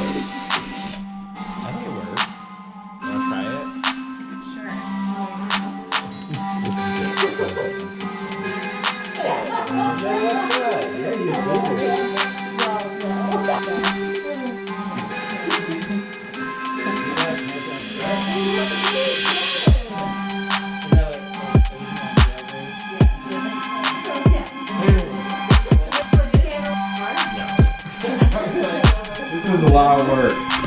I think it works. Wanna try it? is a lot of work.